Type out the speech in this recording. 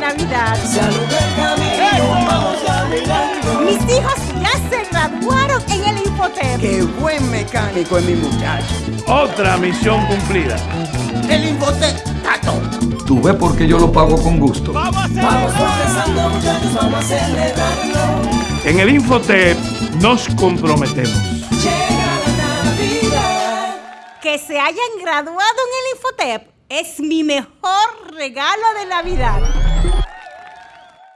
Navidad. Mis hijos ya se graduaron en el Infotep. ¡Qué buen mecánico es mi muchacho! Otra misión cumplida. El Infotep Tato. ¿Tú ves por qué yo lo pago con gusto? ¡Vamos a celebrarlo! En el Infotep nos comprometemos. Que se hayan graduado en el Infotep es mi mejor regalo de Navidad.